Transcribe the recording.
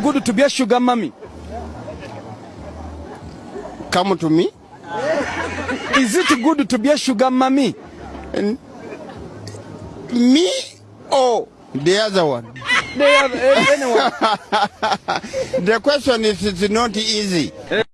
good to be a sugar mommy? Come to me. Is it good to be a sugar mommy? And me or the other one? They have eh, anyone. the question is it's not easy.